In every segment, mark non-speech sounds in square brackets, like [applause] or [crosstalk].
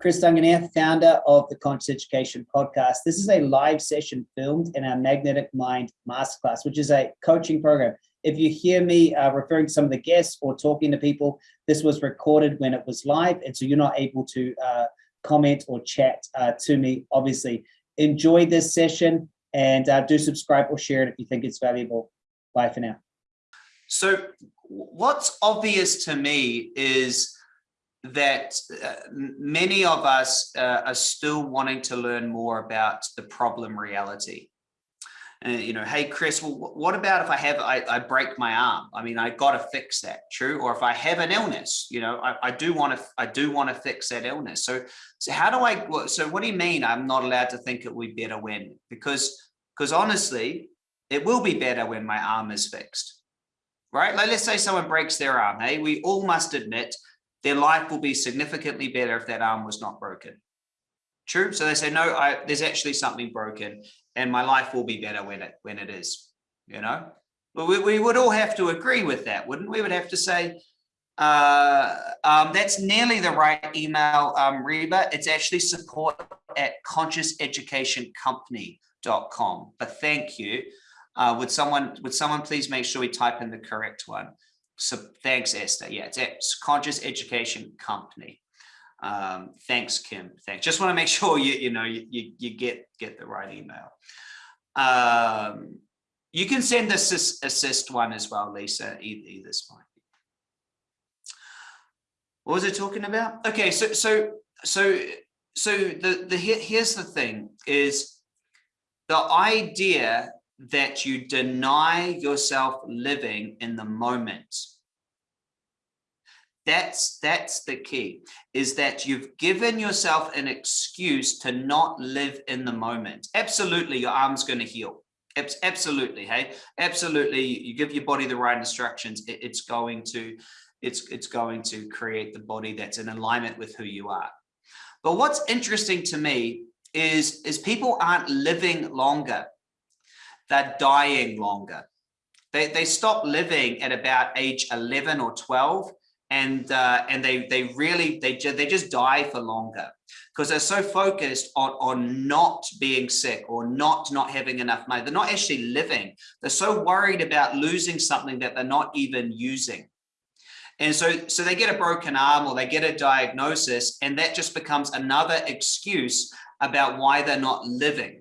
Chris Duncan here, founder of the Conscious Education Podcast. This is a live session filmed in our Magnetic Mind Masterclass, which is a coaching program. If you hear me uh, referring to some of the guests or talking to people, this was recorded when it was live, and so you're not able to uh, comment or chat uh, to me, obviously. Enjoy this session and uh, do subscribe or share it if you think it's valuable. Bye for now. So what's obvious to me is that uh, many of us uh, are still wanting to learn more about the problem reality. Uh, you know, hey, Chris, well, what about if I have, I, I break my arm? I mean, I got to fix that, true? Or if I have an illness, you know, I, I do want to, I do want to fix that illness. So, so how do I, so what do you mean I'm not allowed to think it would be better when? Because, because honestly, it will be better when my arm is fixed, right? Like, let's say someone breaks their arm. Hey, we all must admit their life will be significantly better if that arm was not broken. True. So they say, no, I, there's actually something broken and my life will be better when it when it is, you know. But we, we would all have to agree with that, wouldn't we? would have to say, uh, um, that's nearly the right email, um, Reba. It's actually support at consciouseducationcompany.com. But thank you. Uh, would someone would someone please make sure we type in the correct one? So thanks, Esther. Yeah, it's Conscious Education Company. Um, thanks, Kim. Thanks. Just want to make [laughs] sure you you know you you, you get get the right email. Um, you can send the assist, assist one as well, Lisa. Either, either's fine. What was I talking about? Okay, so so so so the the here's the thing is the idea that you deny yourself living in the moment. That's, that's the key, is that you've given yourself an excuse to not live in the moment. Absolutely, your arm's going to heal. Absolutely, hey, absolutely. You give your body the right instructions, it's going to, it's, it's going to create the body that's in alignment with who you are. But what's interesting to me is, is people aren't living longer they're dying longer. They, they stop living at about age 11 or 12 and uh, and they they really they ju they just die for longer. Because they're so focused on on not being sick or not not having enough money. They're not actually living. They're so worried about losing something that they're not even using. And so so they get a broken arm or they get a diagnosis and that just becomes another excuse about why they're not living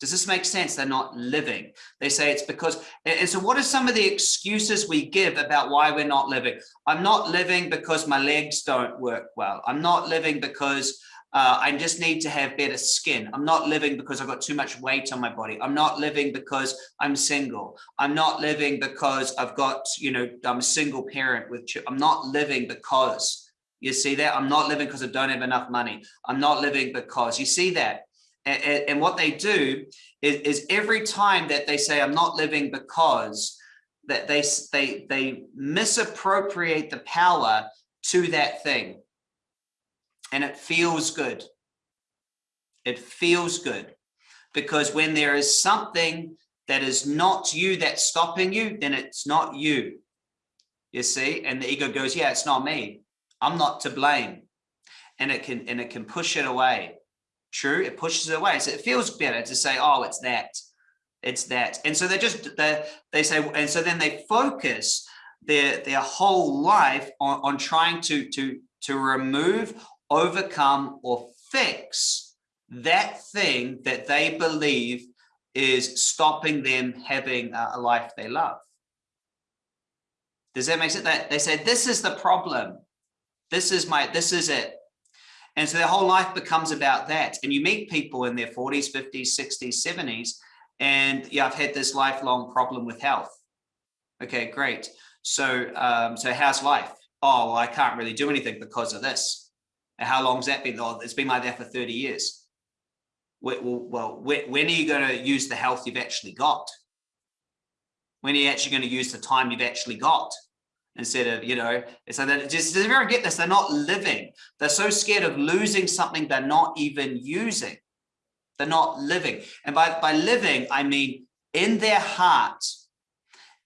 does this make sense? They're not living. They say it's because, and so what are some of the excuses we give about why we're not living? I'm not living because my legs don't work well. I'm not living because uh, I just need to have better skin. I'm not living because I've got too much weight on my body. I'm not living because I'm single. I'm not living because I've got, you know, I'm a single parent with, I'm not living because, you see that? I'm not living because I don't have enough money. I'm not living because, you see that? And, and what they do is, is every time that they say, I'm not living because, that they, they, they misappropriate the power to that thing. And it feels good. It feels good because when there is something that is not you that's stopping you, then it's not you. You see, and the ego goes, yeah, it's not me. I'm not to blame. And it can and it can push it away true it pushes it away. So it feels better to say oh it's that it's that. And so they just they they say and so then they focus their their whole life on, on trying to to to remove overcome or fix that thing that they believe is stopping them having a life they love. Does that make sense? That they say this is the problem. This is my this is it and so their whole life becomes about that. And you meet people in their 40s, 50s, 60s, 70s, and yeah, I've had this lifelong problem with health. Okay, great. So, um, so how's life? Oh, well, I can't really do anything because of this. And how long's that been? Oh, it's been like that for 30 years. Well, well, when are you going to use the health you've actually got? When are you actually going to use the time you've actually got? Instead of, you know, so that just does everyone get this? They're not living. They're so scared of losing something they're not even using. They're not living. And by, by living, I mean in their heart,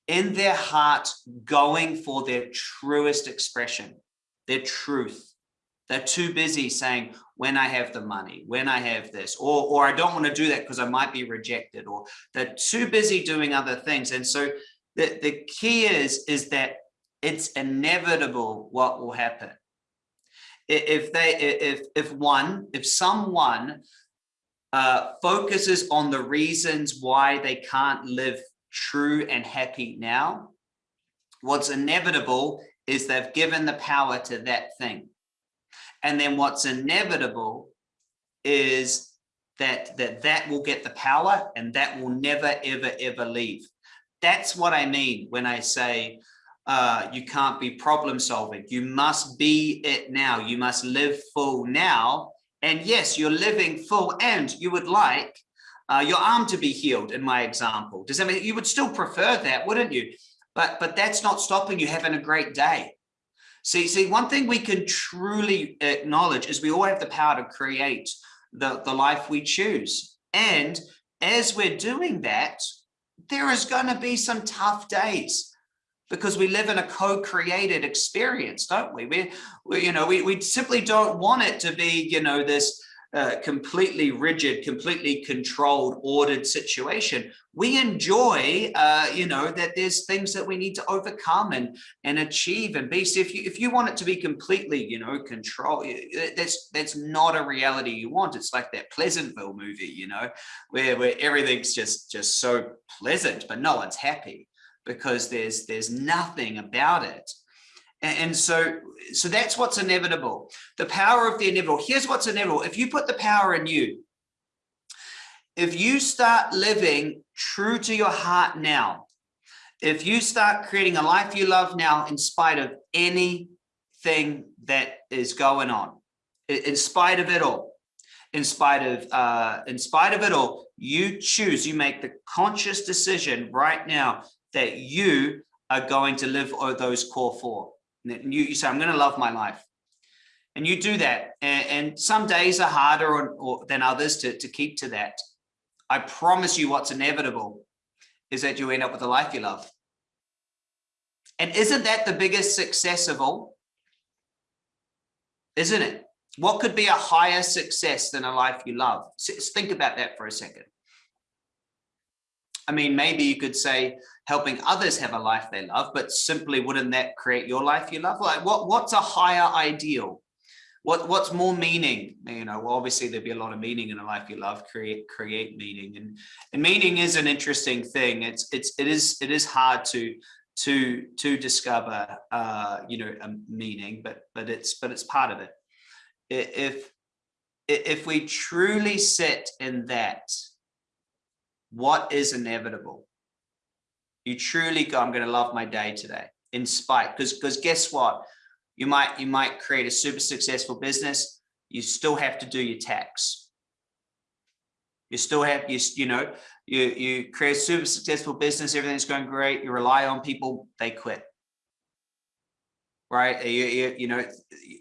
in their heart, going for their truest expression, their truth, They're too busy saying, when I have the money, when I have this, or, or I don't want to do that because I might be rejected, or they're too busy doing other things. And so the, the key is, is that it's inevitable what will happen. If they, if, if one, if someone uh, focuses on the reasons why they can't live true and happy now, what's inevitable is they've given the power to that thing. And then what's inevitable is that that, that will get the power and that will never, ever, ever leave. That's what I mean when I say uh, you can't be problem solving. You must be it now. You must live full now. And yes, you're living full and you would like uh, your arm to be healed in my example. Does that mean you would still prefer that, wouldn't you? But, but that's not stopping you having a great day. See, see, one thing we can truly acknowledge is we all have the power to create the, the life we choose. And as we're doing that, there is going to be some tough days because we live in a co-created experience, don't we? We, we you know, we, we simply don't want it to be, you know, this uh, completely rigid, completely controlled, ordered situation. We enjoy, uh, you know, that there's things that we need to overcome and and achieve and be. So if you if you want it to be completely, you know, control, that's that's not a reality you want. It's like that Pleasantville movie, you know, where where everything's just just so pleasant, but no one's happy because there's there's nothing about it and so, so that's what's inevitable. The power of the inevitable. Here's what's inevitable. If you put the power in you, if you start living true to your heart now, if you start creating a life you love now, in spite of anything that is going on, in spite of it all, in spite of, uh, in spite of it all, you choose, you make the conscious decision right now that you are going to live those core four. And you, you say, I'm going to love my life. And you do that. And, and some days are harder or, or, than others to, to keep to that. I promise you what's inevitable is that you end up with a life you love. And isn't that the biggest success of all? Isn't it? What could be a higher success than a life you love? think about that for a second. I mean, maybe you could say helping others have a life they love, but simply wouldn't that create your life you love? Like what, what's a higher ideal? What, what's more meaning? You know, well, obviously there'd be a lot of meaning in a life you love, create, create meaning. And, and meaning is an interesting thing. It's, it's, it is, it is hard to, to, to discover, uh, you know, a meaning, but, but it's, but it's part of it. If, if we truly sit in that, what is inevitable? You truly go, I'm going to love my day today in spite, because because guess what? You might you might create a super successful business. You still have to do your tax. You still have you you know you you create a super successful business. Everything's going great. You rely on people. They quit. Right? You you, you know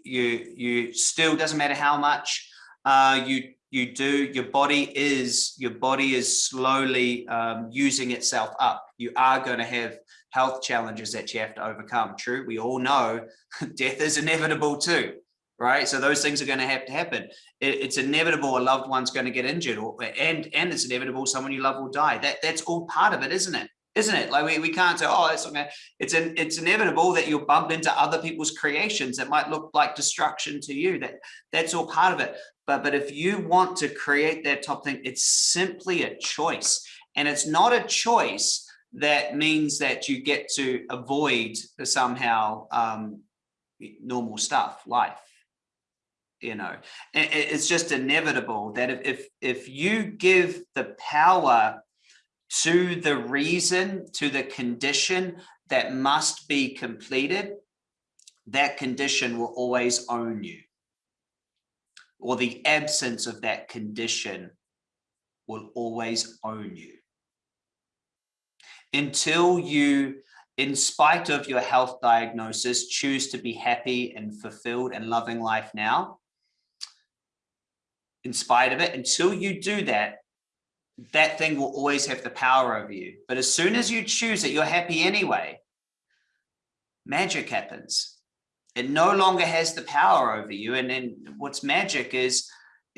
you you still doesn't matter how much uh, you you do your body is your body is slowly um, using itself up you are going to have health challenges that you have to overcome. True we all know [laughs] death is inevitable too right? So those things are going to have to happen. It, it's inevitable a loved one's going to get injured or and and it's inevitable someone you love will die. That that's all part of it isn't it? Isn't it? Like we, we can't say oh it's okay it's it's inevitable that you'll bump into other people's creations that might look like destruction to you. That that's all part of it. But, but if you want to create that top thing, it's simply a choice. And it's not a choice that means that you get to avoid somehow um, normal stuff, life. You know, it's just inevitable that if, if, if you give the power to the reason, to the condition that must be completed, that condition will always own you or the absence of that condition will always own you. Until you, in spite of your health diagnosis, choose to be happy and fulfilled and loving life now, in spite of it, until you do that, that thing will always have the power over you. But as soon as you choose it, you're happy anyway. Magic happens it no longer has the power over you. And then what's magic is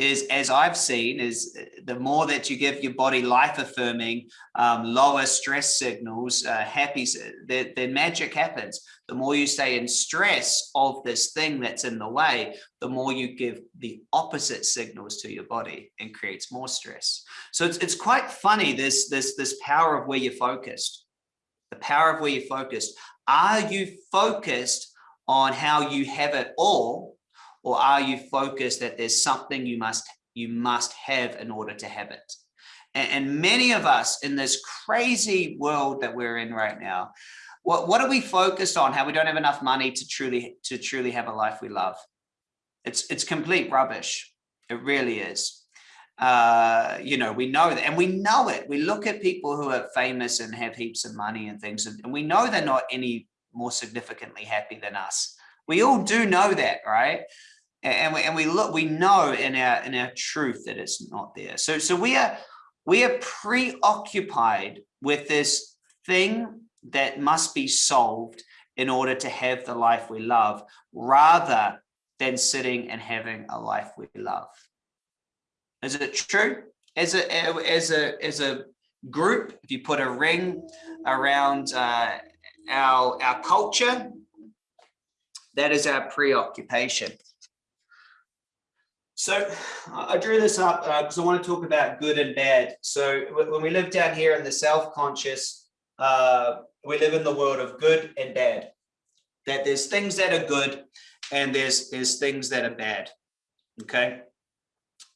is as I've seen is uh, the more that you give your body life affirming, um, lower stress signals, uh, happy, then, then magic happens. The more you stay in stress of this thing that's in the way, the more you give the opposite signals to your body and creates more stress. So it's, it's quite funny, this, this, this power of where you're focused, the power of where you're focused. Are you focused on how you have it all or are you focused that there's something you must you must have in order to have it and, and many of us in this crazy world that we're in right now what what are we focused on how we don't have enough money to truly to truly have a life we love it's it's complete rubbish it really is uh, you know, we know that, and we know it. We look at people who are famous and have heaps of money and things, and, and we know they're not any more significantly happy than us. We all do know that, right? And we, and we look we know in our in our truth that it's not there. So so we are we are preoccupied with this thing that must be solved in order to have the life we love rather than sitting and having a life we love. Is it true? As a as a as a group if you put a ring around uh, our our culture that is our preoccupation so I drew this up because uh, I want to talk about good and bad. So when we live down here in the self-conscious, uh, we live in the world of good and bad. That there's things that are good and there's there's things that are bad. Okay.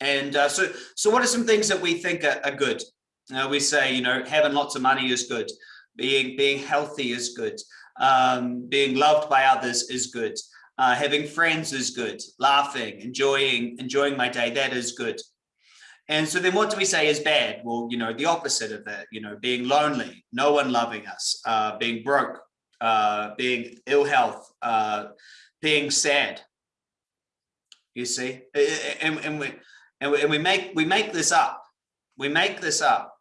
And uh, so so what are some things that we think are, are good? Uh, we say, you know, having lots of money is good. Being being healthy is good. Um, being loved by others is good. Uh, having friends is good. Laughing, enjoying, enjoying my day, that is good. And so then what do we say is bad? Well, you know, the opposite of that, you know, being lonely, no one loving us, uh, being broke, uh, being ill health, uh, being sad. You see, and, and we and we, and we make we make this up. We make this up.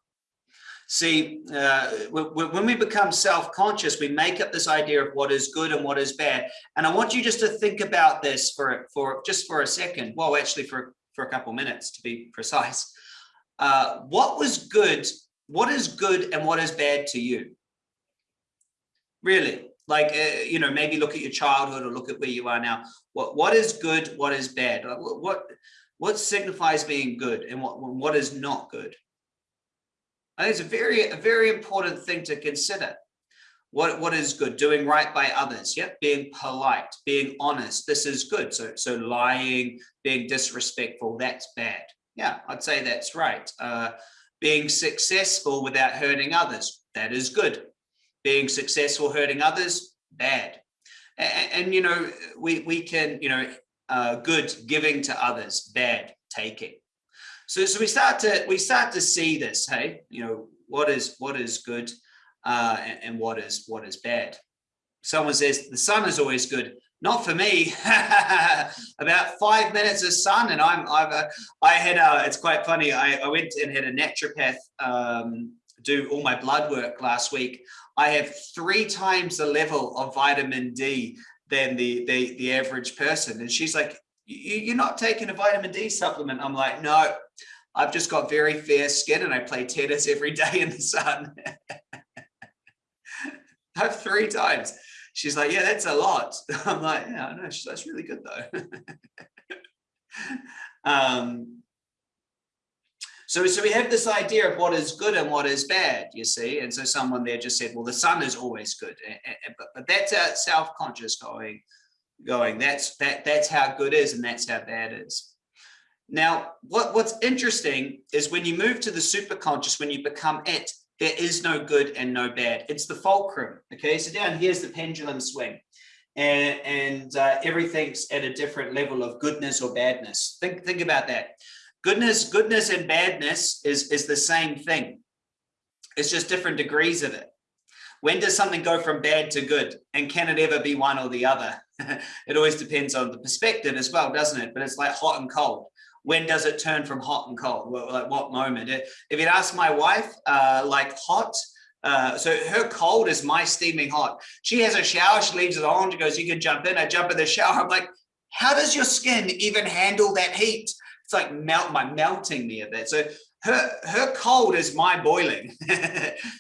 See, uh, when we become self-conscious, we make up this idea of what is good and what is bad. And I want you just to think about this for, for just for a second. Well, actually for, for a couple minutes to be [laughs] precise. Uh, what was good? What is good and what is bad to you? Really? Like, uh, you know, maybe look at your childhood or look at where you are now. What, what is good? What is bad? What, what signifies being good and what, what is not good? I think it's a very, a very important thing to consider. What, what is good? Doing right by others. Yep. Being polite, being honest. This is good. So, so lying, being disrespectful, that's bad. Yeah, I'd say that's right. Uh, being successful without hurting others. That is good. Being successful, hurting others, bad. And, and you know, we, we can, you know, uh, good giving to others, bad taking. So, so we start to we start to see this. Hey, you know what is what is good, uh, and, and what is what is bad. Someone says the sun is always good. Not for me. [laughs] About five minutes of sun, and I'm I've uh, I had a. It's quite funny. I, I went and had a naturopath um, do all my blood work last week. I have three times the level of vitamin D than the the the average person, and she's like, you're not taking a vitamin D supplement. I'm like, no, I've just got very fair skin and I play tennis every day in the sun. [laughs] I've three times. She's like, yeah, that's a lot. [laughs] I'm like, yeah, I know. She's, that's really good though. [laughs] um, so, so we have this idea of what is good and what is bad, you see. And so someone there just said, well, the sun is always good. But, but that's our self-conscious going, going, that's, that, that's how good is and that's how bad is. Now, what, what's interesting is when you move to the superconscious, when you become it, there is no good and no bad. It's the fulcrum. Okay, so down here's the pendulum swing. And, and uh, everything's at a different level of goodness or badness. Think, think about that. Goodness, goodness and badness is, is the same thing. It's just different degrees of it. When does something go from bad to good? And can it ever be one or the other? [laughs] it always depends on the perspective as well, doesn't it? But it's like hot and cold when does it turn from hot and cold? Well, like what moment? If you'd ask my wife, uh, like hot, Uh, so her cold is my steaming hot. She has a shower, she leaves it on, she goes, you can jump in, I jump in the shower. I'm like, how does your skin even handle that heat? It's like melt my melting me a bit. So her her cold is my boiling. [laughs]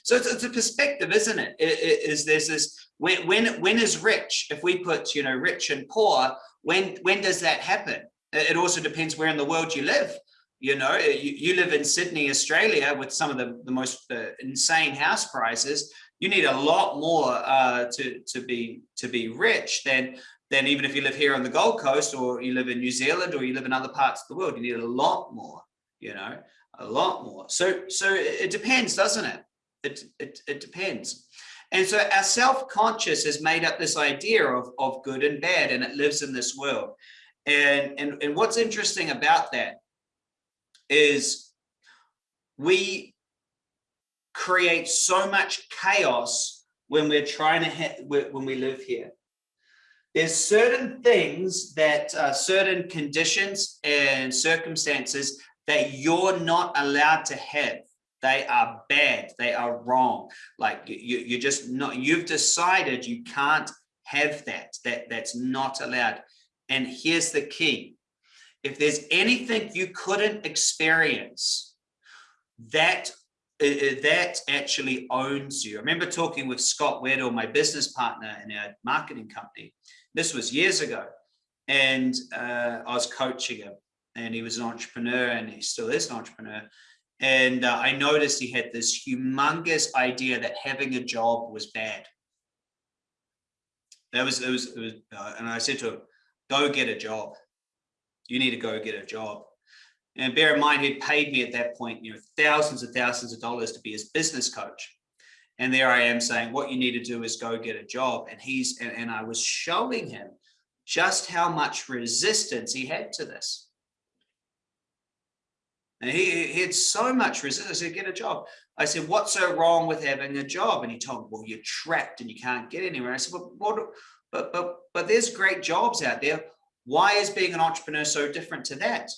so it's, it's, a perspective, isn't it? it, it is there's this when when when is rich? If we put you know rich and poor, when when does that happen? It also depends where in the world you live. You know, you, you live in Sydney, Australia, with some of the, the most uh, insane house prices. You need a lot more uh, to to be to be rich than than even if you live here on the Gold Coast or you live in New Zealand or you live in other parts of the world. You need a lot more. You know, a lot more. So so it depends, doesn't it? It it, it depends. And so our self-conscious has made up this idea of, of good and bad, and it lives in this world. And, and, and what's interesting about that is we create so much chaos when we're trying to hit, when we live here. There's certain things that uh, certain conditions and circumstances that you're not allowed to have. They are bad. They are wrong. Like you, you're just not, you've decided you can't have that, that that's not allowed. And here's the key. If there's anything you couldn't experience, that uh, uh, that actually owns you. I remember talking with Scott Weddle, my business partner in our marketing company. This was years ago. And uh, I was coaching him and he was an entrepreneur and he still is an entrepreneur. And uh, I noticed he had this humongous idea that having a job was bad. That was, it was, it was uh, and I said to him, go get a job. You need to go get a job. And bear in mind, he'd paid me at that point, you know, thousands and thousands of dollars to be his business coach. And there I am saying, what you need to do is go get a job. And he's, and, and I was showing him just how much resistance he had to this. And he, he had so much resistance. Said, get a job. I said, what's so wrong with having a job? And he told me, well, you're trapped and you can't get anywhere. I said, well, what, but, but, but there's great jobs out there. Why is being an entrepreneur so different to that?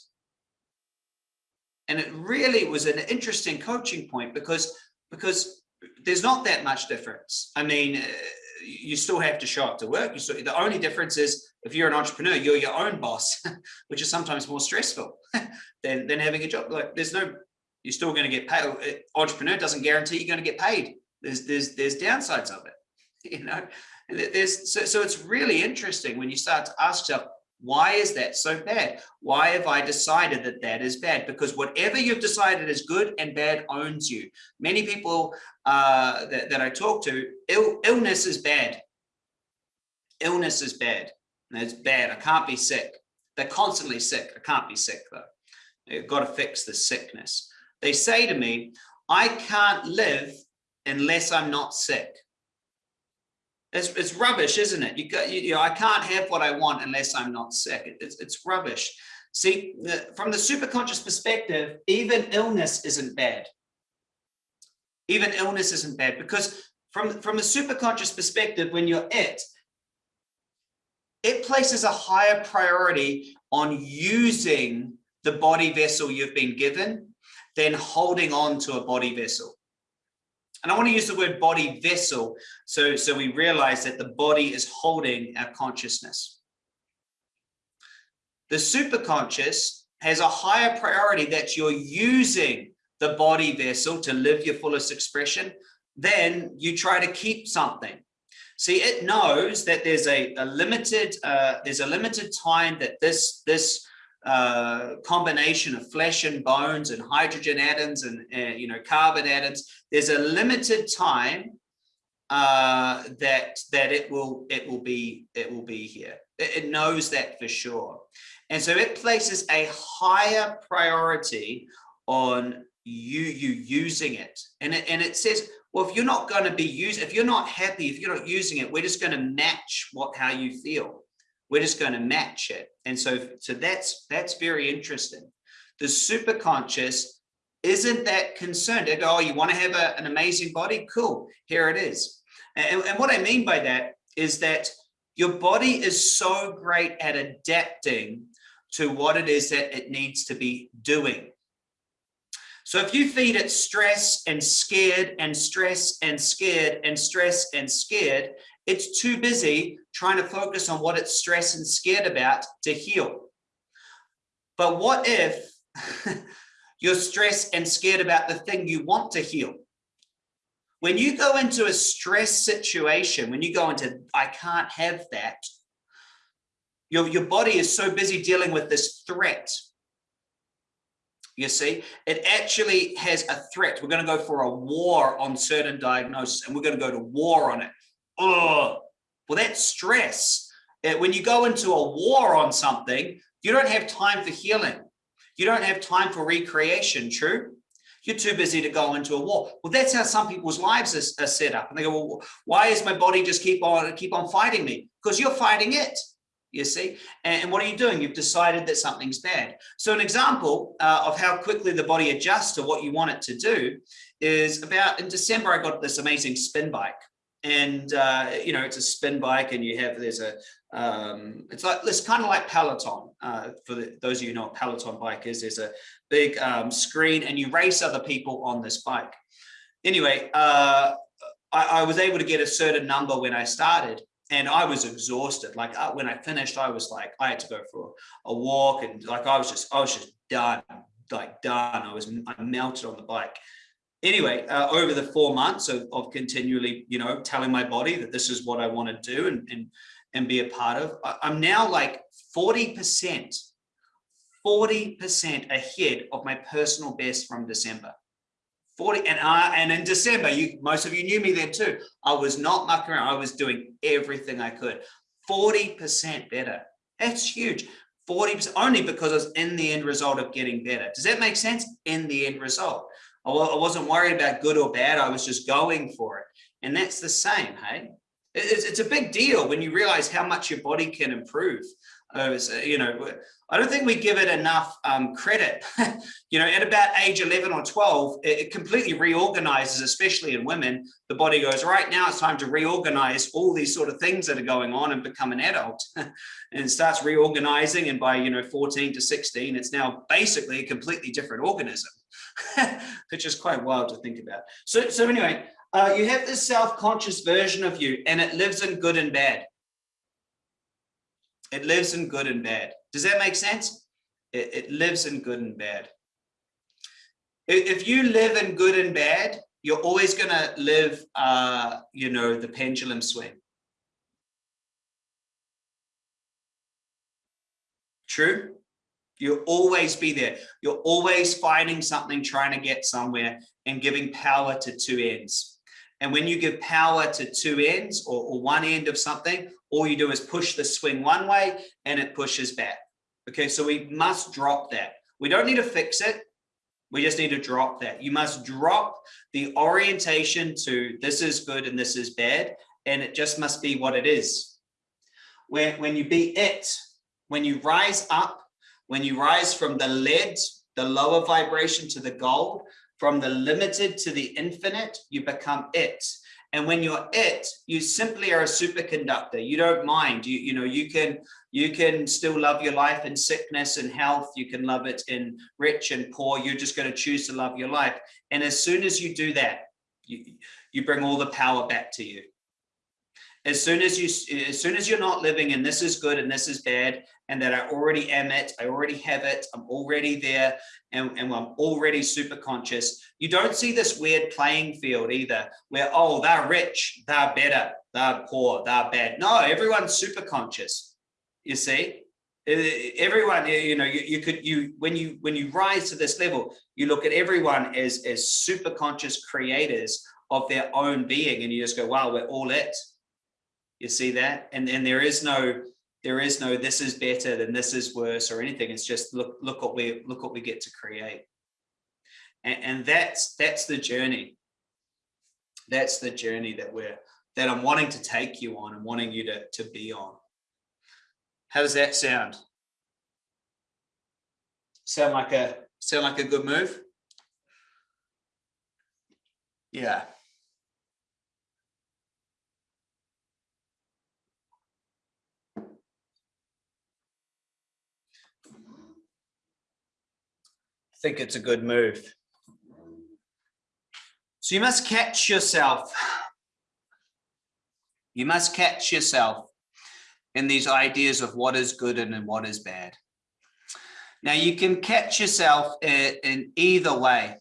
And it really was an interesting coaching point because, because there's not that much difference. I mean, uh, you still have to show up to work. You still, the only difference is if you're an entrepreneur, you're your own boss, [laughs] which is sometimes more stressful [laughs] than, than having a job. Like there's no, you're still going to get paid. Uh, entrepreneur doesn't guarantee you're going to get paid. There's, there's, there's downsides of it, [laughs] you know, there's, so, so it's really interesting when you start to ask yourself, why is that so bad? Why have I decided that that is bad? Because whatever you've decided is good and bad owns you. Many people uh, that, that I talk to, Ill, illness is bad. Illness is bad. It's bad. I can't be sick. They're constantly sick. I can't be sick though. You've got to fix the sickness. They say to me, I can't live unless I'm not sick. It's, it's rubbish, isn't it? You, got, you, you know, I can't have what I want unless I'm not sick. It, it's, it's rubbish. See, the, from the superconscious perspective, even illness isn't bad. Even illness isn't bad because from, from a superconscious perspective, when you're it, it places a higher priority on using the body vessel you've been given than holding on to a body vessel. And I want to use the word body vessel so, so we realize that the body is holding our consciousness. The superconscious has a higher priority that you're using the body vessel to live your fullest expression than you try to keep something. See, it knows that there's a, a limited uh, there's a limited time that this this uh, combination of flesh and bones and hydrogen atoms and uh, you know carbon atoms there's a limited time uh, that that it will it will be it will be here. It, it knows that for sure. And so it places a higher priority on you you using it. And it, and it says well if you're not going to be used if you're not happy if you're not using it we're just going to match what how you feel we're just going to match it. And so, so that's, that's very interesting. The superconscious isn't that concerned. Go, oh, you want to have a, an amazing body? Cool, here it is. And, and what I mean by that is that your body is so great at adapting to what it is that it needs to be doing. So if you feed it stress and scared and stress and scared and stress and scared, it's too busy trying to focus on what it's stressed and scared about to heal. But what if [laughs] you're stressed and scared about the thing you want to heal? When you go into a stress situation, when you go into, I can't have that, your, your body is so busy dealing with this threat. You see, it actually has a threat. We're going to go for a war on certain diagnosis and we're going to go to war on it. Oh, well, that's stress. When you go into a war on something, you don't have time for healing. You don't have time for recreation, true? You're too busy to go into a war. Well, that's how some people's lives are, are set up. And they go, well, why is my body just keep on keep on fighting me? Because you're fighting it you see and, what are you doing you've decided that something's bad so an example uh, of how quickly the body adjusts to what you want it to do is about in december i got this amazing spin bike and uh, you know it's a spin bike and you have there's a um, it's like it's kind of like peloton uh, for the, those of you who know what peloton bike is there's a big um, screen and you race other people on this bike anyway uh, I, I was able to get a certain number when i started and I was exhausted. Like uh, when I finished, I was like, I had to go for a, walk and like, I was just, I was just done, like done. I was, I melted on the bike. Anyway, uh, over the four months of, of continually, you know, telling my body that this is what I want to do and, and, and be a part of, I'm now like 40%, 40% ahead of my personal best from December. 40 and I and in December, you most of you knew me then too. I was not mucking around. I was doing everything I could. 40% better. That's huge. 40% only because I was in the end result of getting better. Does that make sense? In the end result. I wasn't worried about good or bad. I was just going for it. And that's the same, hey? It's, it's a big deal when you realize how much your body can improve. Uh, you know, I don't think we give it enough um, credit. [laughs] you know, at about age 11 or 12, it, it, completely reorganizes, especially in women. The body goes, right now it's time to reorganize all these sort of things that are going on and become an adult [laughs] and starts reorganizing. And by, you know, 14 to 16, it's now basically a completely different organism, [laughs] which is quite wild to think about. So, so anyway, uh, you have this self-conscious version of you and it lives in good and bad. It lives in good and bad. Does that make sense? It, it lives in good and bad. If you live in good and bad, you're always going to live, uh, you know, the pendulum swing. True? You'll always be there. You're always finding something, trying to get somewhere and giving power to two ends. And when you give power to two ends or, or one end of something, all you do is push the swing one way and it pushes back. Okay, so we must drop that. We don't need to fix it. We just need to drop that. You must drop the orientation to this is good and this is bad. And it just must be what it is. When, when you be it, when you rise up, when you rise from the lead, the lower vibration to the gold, from the limited to the infinite, you become it. And when you're it, you simply are a superconductor. You don't mind. You, you know, you can you can still love your life in sickness and health. You can love it in rich and poor. You're just going to choose to love your life. And as soon as you do that, you, you bring all the power back to you as soon as you as soon as you're not living and this is good and this is bad and that I already am it, I already have it, I'm already there, and, and I'm already super conscious. You don't see this weird playing field either, where, oh, they're rich, they're better, they're poor, they're bad. No, everyone's super conscious, you see? Everyone, you know, you, you could, you, when you, when you rise to this level, you look at everyone as, as super conscious creators of their own being, and you just go, wow, we're all it. You see that? And, and there is no, there is no this is better than this is worse or anything. It's just look look what we look what we get to create. And, and that's that's the journey. That's the journey that we're that i'm wanting to take you on and wanting you to to be on. How does that sound? Sound like a sound like a good move? Yeah think it's a good move. So you must catch yourself. You must catch yourself in these ideas of what is good and what is bad. Now you can catch yourself in, either way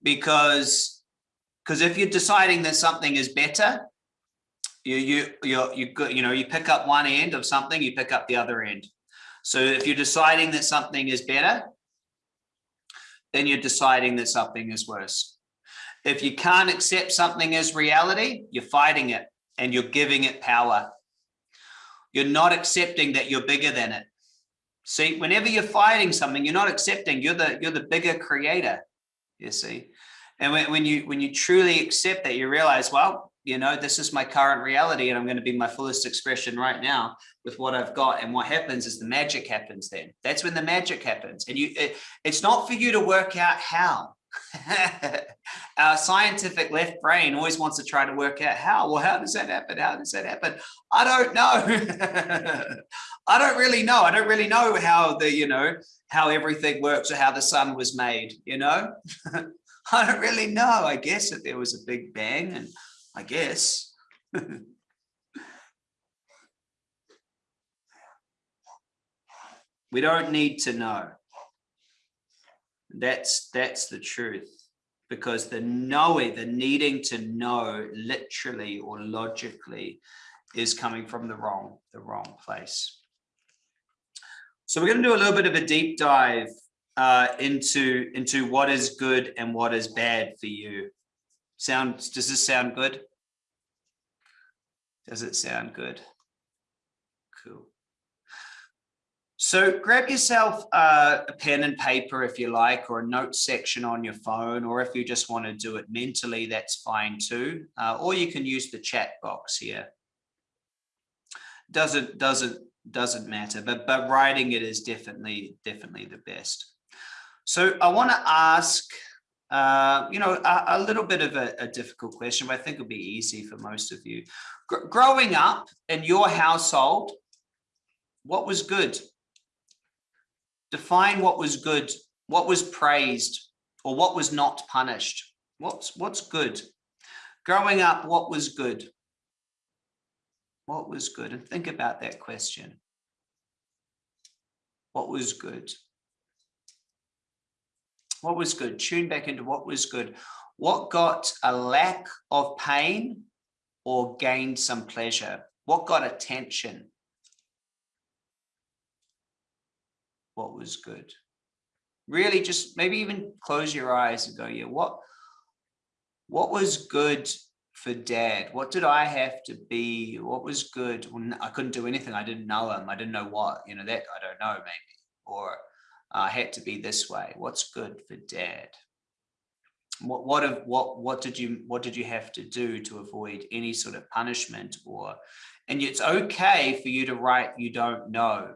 because because if you're deciding that something is better, you you you you you know you pick up one end of something, you pick up the other end. So if you're deciding that something is better, then you're deciding that something is worse. If you can't accept something as reality, you're fighting it and you're giving it power. You're not accepting that you're bigger than it. See, whenever you're fighting something, you're not accepting you're the you're the bigger creator. You see, and when, when you when you truly accept that, you realize, well, you know, this is my current reality, and I'm going to be my fullest expression right now with what I've got. And what happens is the magic happens. Then that's when the magic happens, and you it, it's not for you to work out how. [laughs] Our scientific left brain always wants to try to work out how. Well, how does that happen? How does that happen? I don't know. [laughs] I don't really know. I don't really know how the, you know, how everything works or how the sun was made, you know? [laughs] I don't really know. I guess that there was a big bang and I guess. [laughs] we don't need to know. That's that's the truth because the knowing, the needing to know literally or logically is coming from the wrong, the wrong place. So we're going to do a little bit of a deep dive uh, into, into what is good and what is bad for you. Sound, does this sound good? Does it sound good? Cool. So grab yourself uh, a pen and paper if you like, or a note section on your phone, or if you just want to do it mentally, that's fine too. Uh, or you can use the chat box here. Doesn't doesn't doesn't matter, but but writing it is definitely definitely the best. So I want to ask, uh, you know, a, a, little bit of a, a, difficult question, but I think it'll be easy for most of you. Gr growing up in your household, what was good? define what was good, what was praised, or what was not punished. What's, what's good? Growing up, what was good? What was good? And think about that question. What was good? What was good? Tune back into what was good. What got a lack of pain or gained some pleasure? What got attention? what was good. Really just maybe even close your eyes and go, yeah, what, what was good for dad? What did I have to be? What was good? Well, I couldn't do anything. I didn't know him. I didn't know what, you know, that I don't know maybe, or uh, had to be this way. What's good for dad? What, what, what, what did you, what did you have to do to avoid any sort of punishment or, and it's okay for you to write, you don't know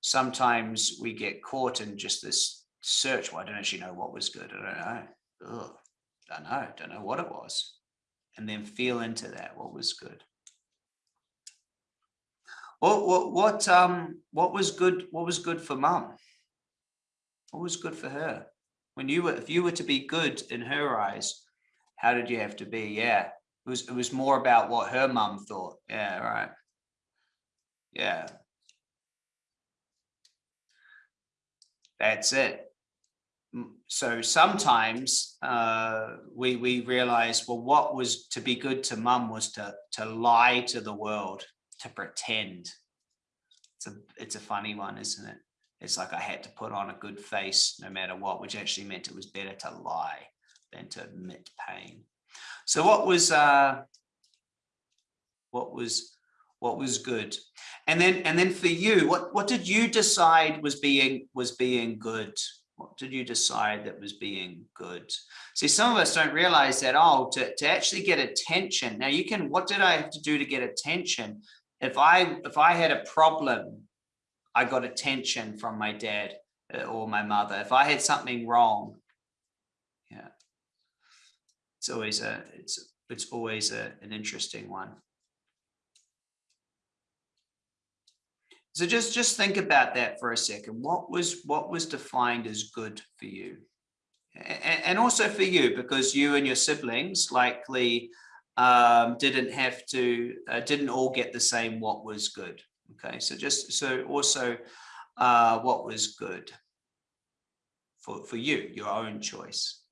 sometimes we get caught in just this search. Well, I don't actually know what was good. I don't know. Ugh, don't know. Don't know what it was. And then feel into that. What was good? What what what um what was good? What was good for mum? What was good for her? When you were, if you were to be good in her eyes, how did you have to be? Yeah, it was it was more about what her mum thought. Yeah, right. Yeah, That's it. So sometimes uh, we we realize, well, what was to be good to mum was to to lie to the world, to pretend. It's a it's a funny one, isn't it? It's like I had to put on a good face no matter what, which actually meant it was better to lie than to admit pain. So what was uh, what was what was good? And then and then for you what what did you decide was being was being good? What did you decide that was being good? See some of us don't realize that oh to, to actually get attention. Now you can what did i have to do to get attention? If i if i had a problem i got attention from my dad uh, or my mother if i had something wrong yeah it's always a it's it's always a, an interesting one So just, just think about that for a second. What was, what was defined as good for you? and also for you because you and your siblings likely um, didn't have to uh, didn't all get the same what was good okay so just so also uh, what was good for for you your own choice?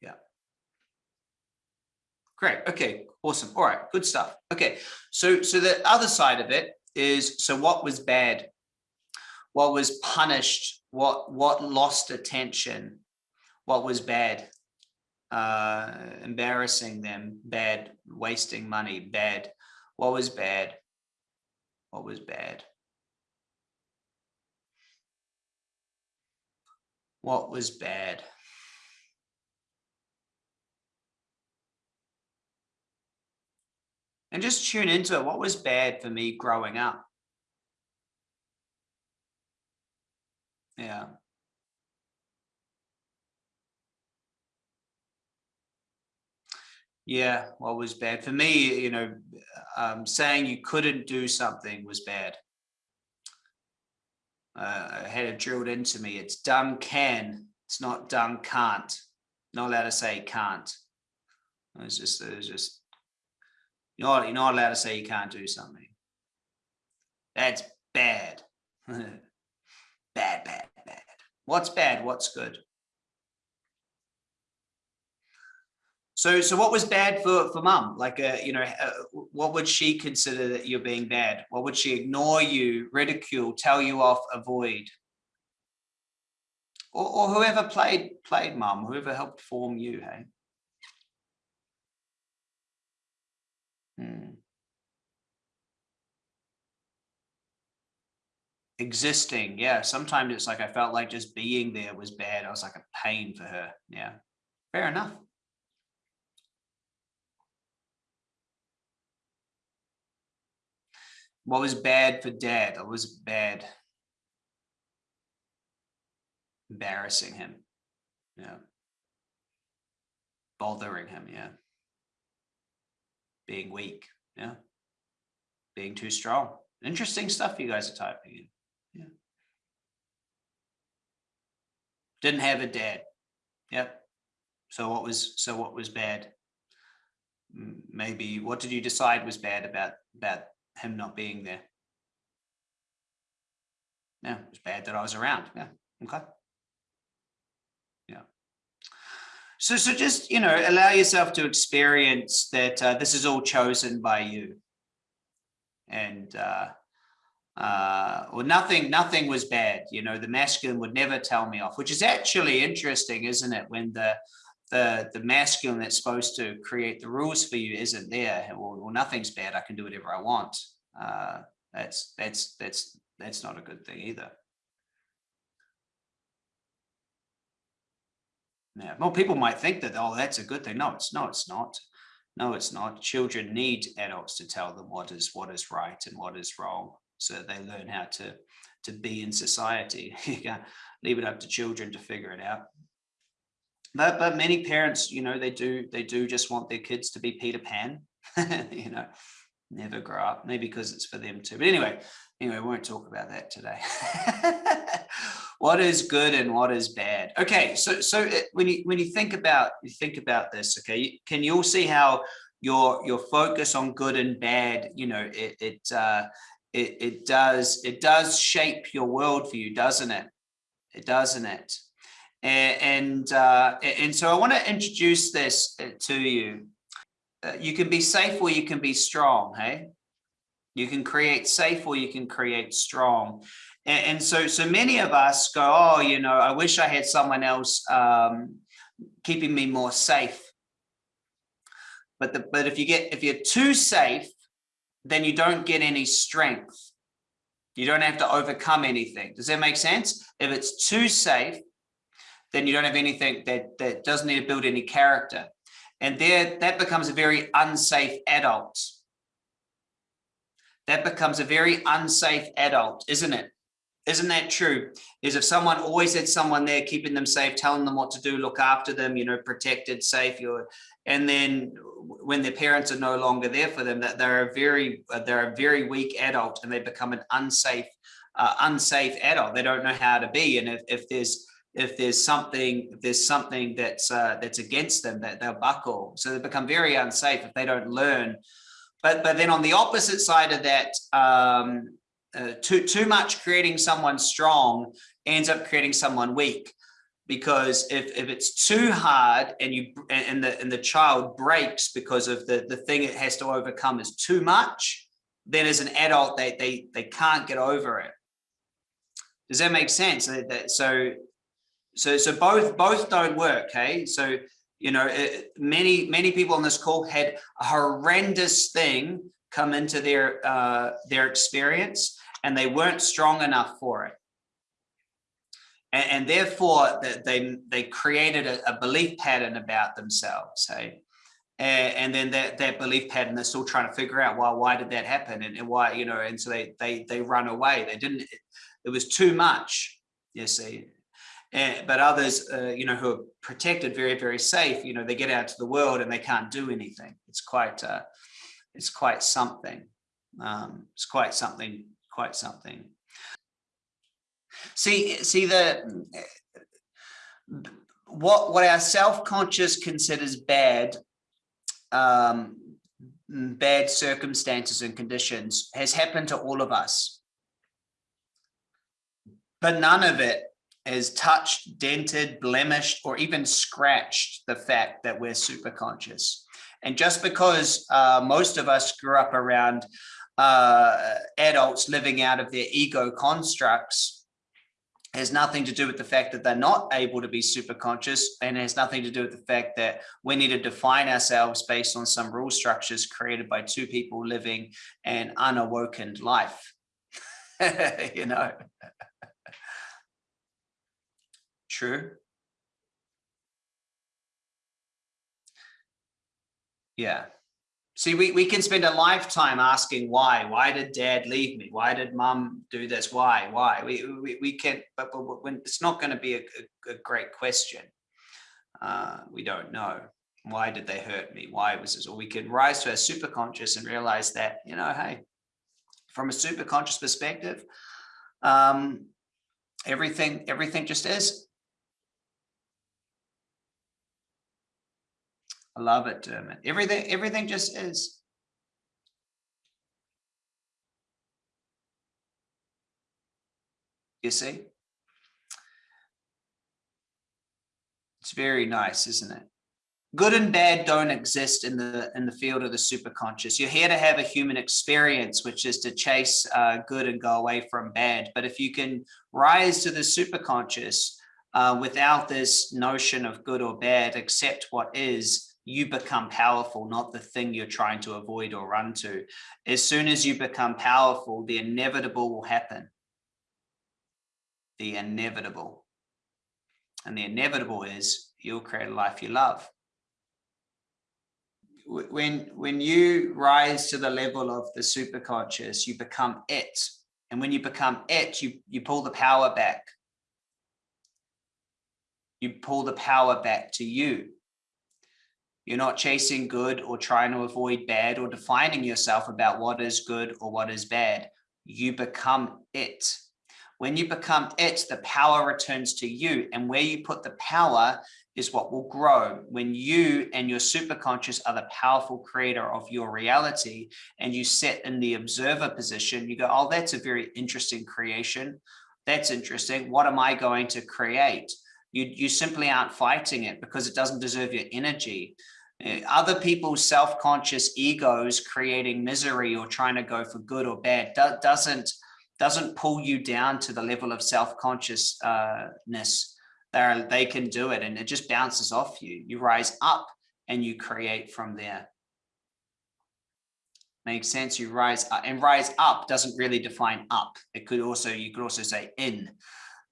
Yeah. Great okay awesome all right good stuff okay so so the other side of it is so what was bad? What was punished, what what lost attention, what was bad, uh, embarrassing them, bad, wasting money, bad, what was bad, what was bad. What was bad? And just tune into it. What was bad for me growing up? Yeah. Yeah, what was bad for me, you know, um, saying you couldn't do something was bad. Uh, I had it drilled into me. It's done can. It's not done can't. Not allowed to say can't. It's just, it's just, you're not, you're not allowed to say you can't do something. That's bad. [laughs] bad, bad. What's bad? What's good? So, so what was bad for for mum? Like, uh, you know, uh, what would she consider that you're being bad? What would she ignore you, ridicule, tell you off, avoid? Or, or whoever played played mum, whoever helped form you, hey? Hmm. existing yeah sometimes it's like i felt like just being there was bad i was like a pain for her yeah fair enough what was bad for dad it was bad embarrassing him yeah bothering him yeah being weak yeah being too strong interesting stuff you guys are typing in yeah. Didn't have a dad. Yep. So what was so what was bad? Maybe what did you decide was bad about about him not being there? Yeah, it was bad that I was around. Yeah. Okay. Yeah. So, so just, you know, allow yourself to experience that uh, this is all chosen by you. And, uh, uh, well, nothing, nothing was bad. You know, the masculine would never tell me off, which is actually interesting, isn't it? When the, the, the masculine that's supposed to create the rules for you isn't there. Well, well nothing's bad. I can do whatever I want. Uh, that's, that's, that's, that's not a good thing either. Yeah, well, people might think that, oh, that's a good thing. No, it's no, it's not. No, it's not. Children need adults to tell them what is what is right and what is wrong so they learn how to to be in society. [laughs] you can't leave it up to children to figure it out. But but many parents, you know, they do they do just want their kids to be Peter Pan, [laughs] you know, never grow up, maybe because it's for them too. But anyway, anyway, we won't talk about that today. [laughs] what is good and what is bad? Okay, so so it, when you when you think about you think about this, okay, can you all see how your your focus on good and bad, you know, it it uh, it, it does it does shape your worldview, doesn't it? It doesn't it? And and, uh, and so I want to introduce this uh, to you. Uh, you can be safe or you can be strong. Hey, you can create safe or you can create strong. And, and so so many of us go, oh, you know, I wish I had someone else um, keeping me more safe. But the but if you get if you're too safe, then you don't get any strength. You don't have to overcome anything. Does that make sense? If it's too safe, then you don't have anything that, that doesn't need to build any character. And there, that becomes a very unsafe adult. That becomes a very unsafe adult, isn't it? Isn't that true? Is if someone always had someone there keeping them safe, telling them what to do, look after them, you know, protected, safe, you're, and then when their parents are no longer there for them, that they're a very they're a very weak adult and they become an unsafe uh, unsafe adult. They don't know how to be. And if, if there's if there's something if there's something that's uh, that's against them that they'll buckle. So they become very unsafe if they don't learn. But but then on the opposite side of that um, uh, too too much creating someone strong ends up creating someone weak. Because if if it's too hard and you and the and the child breaks because of the the thing it has to overcome is too much then as an adult they they they can't get over it. Does that make sense? So so, so both both don't work. Hey, so you know, it, many many people on this call had a horrendous thing come into their uh, their experience, and they weren't strong enough for it, and, and therefore they they created a, a, belief pattern about themselves. Hey. And, then that, that belief pattern, they're still trying to figure out why why did that happen and, and why you know and so they they they run away. They didn't. It, it was too much. You see, and, but others, uh, you know, who are protected, very, very safe, you know, they get out to the world and they can't do anything. It's quite, uh, it's quite something. Um, it's quite something, quite something. See, see the, what, what our self-conscious considers bad, um, bad circumstances and conditions has happened to all of us. But none of it has touched, dented, blemished, or even scratched the fact that we're super conscious. And just because uh, most of us grew up around uh, adults living out of their ego constructs has nothing to do with the fact that they're not able to be super conscious and has nothing to do with the fact that we need to define ourselves based on some rule structures created by two people living an unawoken life. [laughs] you know, True. Yeah. See, we, we can spend a lifetime asking why. Why did dad leave me? Why did mom do this? Why? Why? We, we, we can, but, but when it's not going to be a, a, a great question. Uh, we don't know. Why did they hurt me? Why was this? Or we can rise to our super conscious and realize that, you know, hey, from a super conscious perspective, um, everything, everything just is. I love it, Dermot. Everything, everything just is. You see? It's very nice, isn't it? Good and bad don't exist in the in the field of the superconscious. You're here to have a human experience, which is to chase uh, good and go away from bad. But if you can rise to the superconscious uh, without this notion of good or bad, accept what is, you become powerful, not the thing you're trying to avoid or run to. As soon as you become powerful, the inevitable will happen. The inevitable. And the inevitable is you'll create a life you love. When, when you rise to the level of the superconscious, you become it. And when you become it, you, you pull the power back. You pull the power back to you you're not chasing good or trying to avoid bad or defining yourself about what is good or what is bad. You become it. When you become it, the power returns to you. And where you put the power is what will grow. When you and your superconscious are the powerful creator of your reality and you sit in the observer position, you go, oh, that's a very interesting creation. That's interesting. What am I going to create? You, you simply aren't fighting it because it doesn't deserve your energy. Eh, other people's self-conscious egos creating misery or trying to go for good or bad do, doesn't doesn't pull you down to the level of self-consciousness. They they can do it and it just bounces off you. You rise up and you create from there. Makes sense? You rise up and rise up doesn't really define up. It could also you could also say in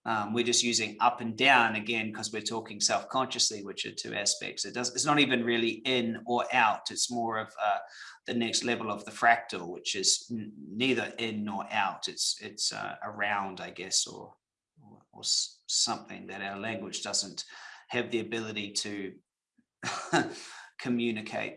um, we're just using up and down again because we're talking self-consciously, which are two aspects. It does. It's not even really in or out. It's more of uh, the next level of the fractal, which is neither in nor out. It's it's uh, around, I guess, or, or, or something that our language doesn't have the ability to [laughs] communicate.